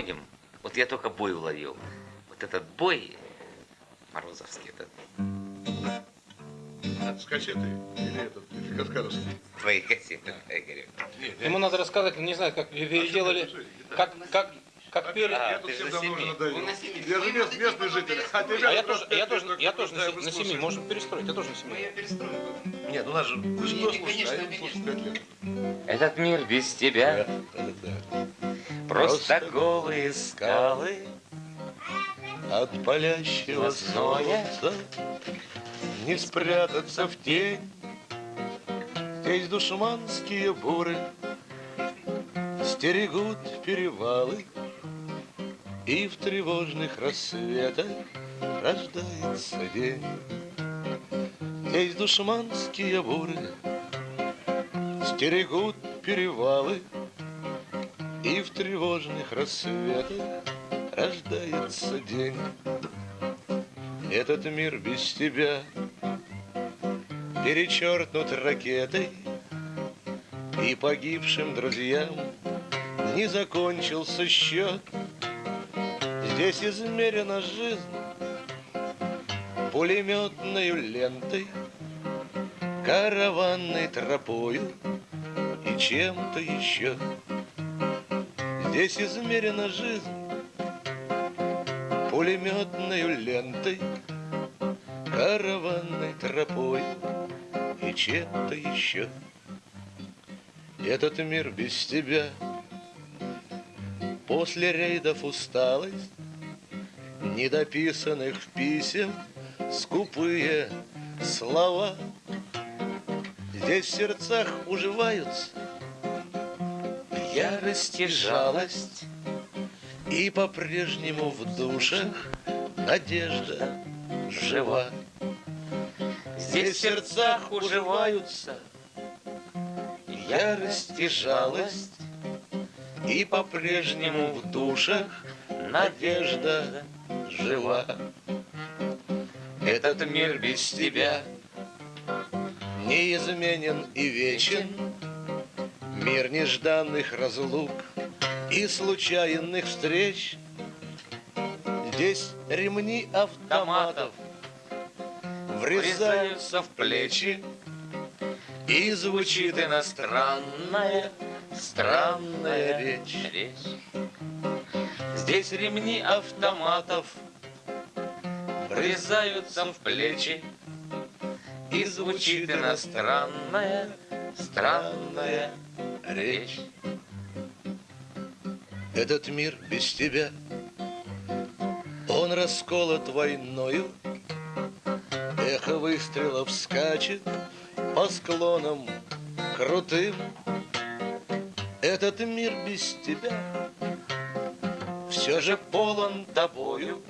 выходим, вот я только бой уловил. Вот этот бой Морозовский, этот С кассеты или этот, или каскадовский? твои кассеты, Игорь. Ему надо рассказать, не знаю, как переделали, как, как, как пели. А, Я тут ты всем давно уже надоел. Я же мест- местный житель. А А я тоже, я тоже, я тоже на, на семи, можно перестроить, я тоже на семи. Мы ее перестроим. Нет, ну нас же, вы же кто слушаете, а конечно, я слушаю конечно. пять лет. Этот мир без тебя, просто голые скалы. От палящего солнца Не спрятаться в тень Здесь душманские буры Стерегут перевалы И в тревожных рассветах Рождается день Здесь душманские буры Стерегут перевалы И в тревожных рассветах рождается день. Этот мир без тебя перечеркнут ракетой, И погибшим друзьям не закончился счет. Здесь измерена жизнь пулеметной лентой, Караванной тропою и чем-то еще. Здесь измерена жизнь пулеметной лентой, караванной тропой и чем-то еще. Этот мир без тебя после рейдов усталость недописанных писем скупые слова. Здесь в сердцах уживаются ярость и жалость, и по-прежнему в душах надежда жива. Здесь в сердцах уживаются ярость и жалость, и по-прежнему в душах надежда жива. Этот мир без тебя неизменен и вечен, Мир нежданных разлук и случайных встреч. Здесь ремни автоматов врезаются в плечи, и звучит иностранная, странная речь. Здесь ремни автоматов врезаются в плечи, и звучит иностранная, странная речь. Этот мир без тебя, он расколот войною, Эхо выстрелов скачет по склонам крутым. Этот мир без тебя все же полон тобою,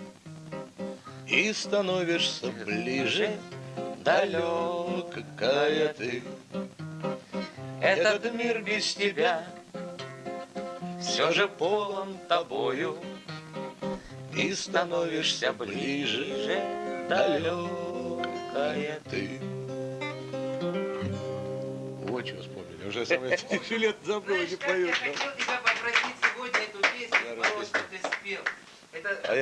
И становишься ближе, далекая ты. Этот мир без тебя все же полон тобою, И становишься ближе, далекая ты. Вот что вспомнили. Уже самое лет забыл, не Знаешь, как пою. я хотел тебя попросить сегодня эту песню, расписывай. ты спел. Это А